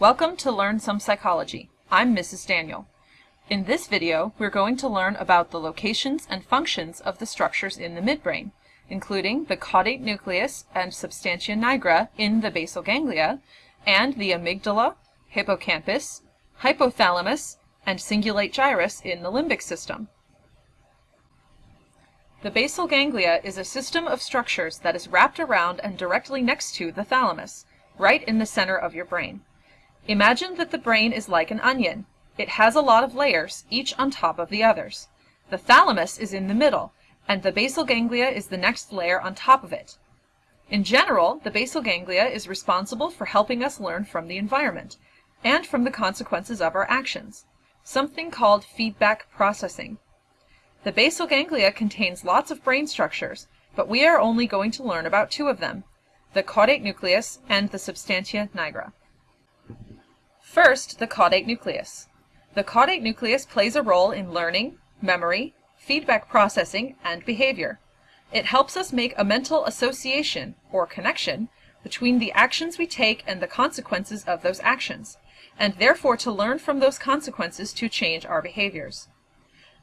Welcome to Learn Some Psychology. I'm Mrs. Daniel. In this video, we're going to learn about the locations and functions of the structures in the midbrain, including the caudate nucleus and substantia nigra in the basal ganglia, and the amygdala, hippocampus, hypothalamus, and cingulate gyrus in the limbic system. The basal ganglia is a system of structures that is wrapped around and directly next to the thalamus, right in the center of your brain. Imagine that the brain is like an onion. It has a lot of layers, each on top of the others. The thalamus is in the middle, and the basal ganglia is the next layer on top of it. In general, the basal ganglia is responsible for helping us learn from the environment, and from the consequences of our actions, something called feedback processing. The basal ganglia contains lots of brain structures, but we are only going to learn about two of them, the caudate nucleus and the substantia nigra. First, the caudate nucleus. The caudate nucleus plays a role in learning, memory, feedback processing, and behavior. It helps us make a mental association, or connection, between the actions we take and the consequences of those actions, and therefore to learn from those consequences to change our behaviors.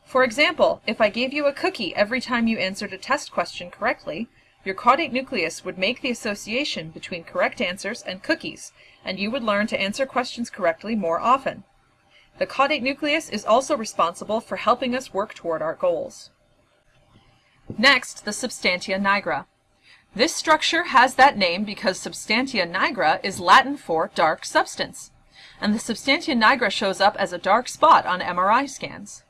For example, if I gave you a cookie every time you answered a test question correctly, your caudate nucleus would make the association between correct answers and cookies, and you would learn to answer questions correctly more often. The caudate nucleus is also responsible for helping us work toward our goals. Next, the substantia nigra. This structure has that name because substantia nigra is Latin for dark substance, and the substantia nigra shows up as a dark spot on MRI scans.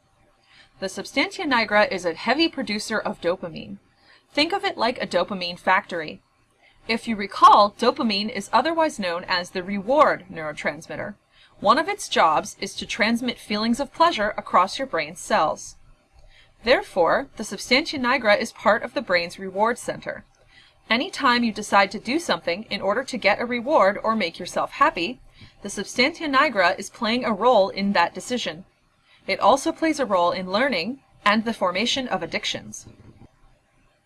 The substantia nigra is a heavy producer of dopamine. Think of it like a dopamine factory. If you recall, dopamine is otherwise known as the reward neurotransmitter. One of its jobs is to transmit feelings of pleasure across your brain's cells. Therefore, the substantia nigra is part of the brain's reward center. Anytime you decide to do something in order to get a reward or make yourself happy, the substantia nigra is playing a role in that decision. It also plays a role in learning and the formation of addictions.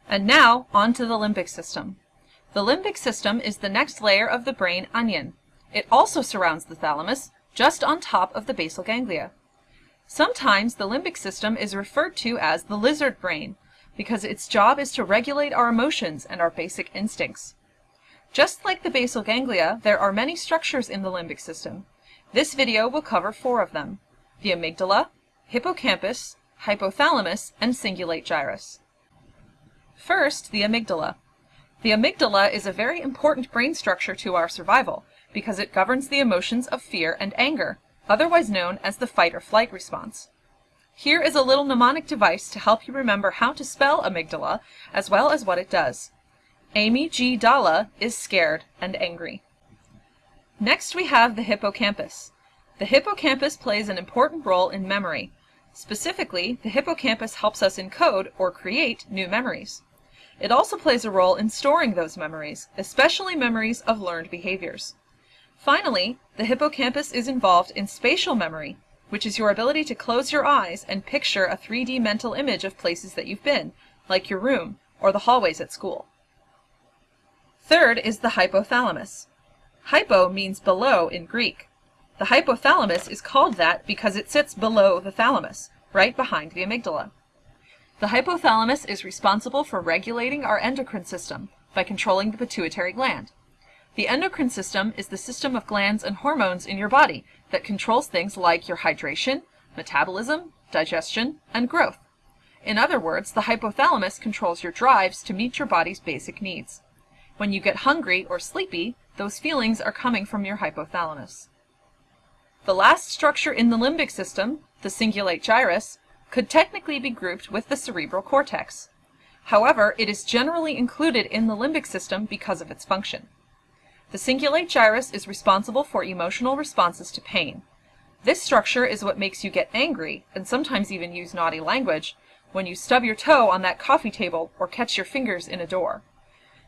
And now, on to the limbic system. The limbic system is the next layer of the brain onion. It also surrounds the thalamus, just on top of the basal ganglia. Sometimes the limbic system is referred to as the lizard brain, because its job is to regulate our emotions and our basic instincts. Just like the basal ganglia, there are many structures in the limbic system. This video will cover four of them the amygdala, hippocampus, hypothalamus, and cingulate gyrus. First, the amygdala. The amygdala is a very important brain structure to our survival because it governs the emotions of fear and anger, otherwise known as the fight or flight response. Here is a little mnemonic device to help you remember how to spell amygdala as well as what it does. Amy G. Dalla is scared and angry. Next we have the hippocampus. The hippocampus plays an important role in memory. Specifically, the hippocampus helps us encode or create new memories. It also plays a role in storing those memories, especially memories of learned behaviors. Finally, the hippocampus is involved in spatial memory, which is your ability to close your eyes and picture a 3D mental image of places that you've been, like your room or the hallways at school. Third is the hypothalamus. Hypo means below in Greek. The hypothalamus is called that because it sits below the thalamus, right behind the amygdala. The hypothalamus is responsible for regulating our endocrine system by controlling the pituitary gland. The endocrine system is the system of glands and hormones in your body that controls things like your hydration, metabolism, digestion, and growth. In other words, the hypothalamus controls your drives to meet your body's basic needs. When you get hungry or sleepy, those feelings are coming from your hypothalamus. The last structure in the limbic system, the cingulate gyrus, could technically be grouped with the cerebral cortex. However, it is generally included in the limbic system because of its function. The cingulate gyrus is responsible for emotional responses to pain. This structure is what makes you get angry, and sometimes even use naughty language, when you stub your toe on that coffee table or catch your fingers in a door.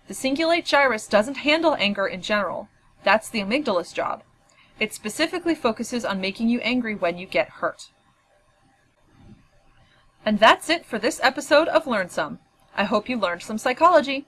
The cingulate gyrus doesn't handle anger in general. That's the amygdala's job. It specifically focuses on making you angry when you get hurt. And that's it for this episode of Learn Some. I hope you learned some psychology.